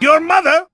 Your mother!